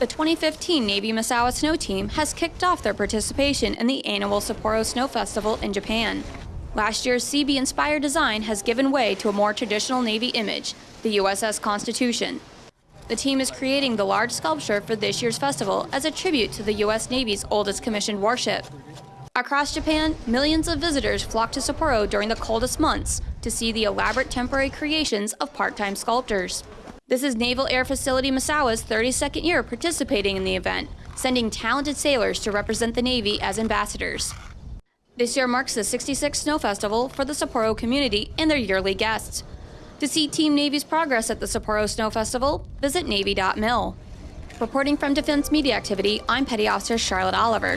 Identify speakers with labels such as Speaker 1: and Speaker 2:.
Speaker 1: The 2015 Navy Misawa Snow Team has kicked off their participation in the annual Sapporo Snow Festival in Japan. Last year's CB inspired design has given way to a more traditional Navy image, the USS Constitution. The team is creating the large sculpture for this year's festival as a tribute to the U.S. Navy's oldest commissioned warship. Across Japan, millions of visitors flock to Sapporo during the coldest months to see the elaborate temporary creations of part-time sculptors. This is Naval Air Facility Misawa's 32nd year participating in the event, sending talented sailors to represent the Navy as ambassadors. This year marks the 66th Snow Festival for the Sapporo community and their yearly guests. To see Team Navy's progress at the Sapporo Snow Festival, visit Navy.mil. Reporting from Defense Media Activity, I'm Petty Officer Charlotte Oliver.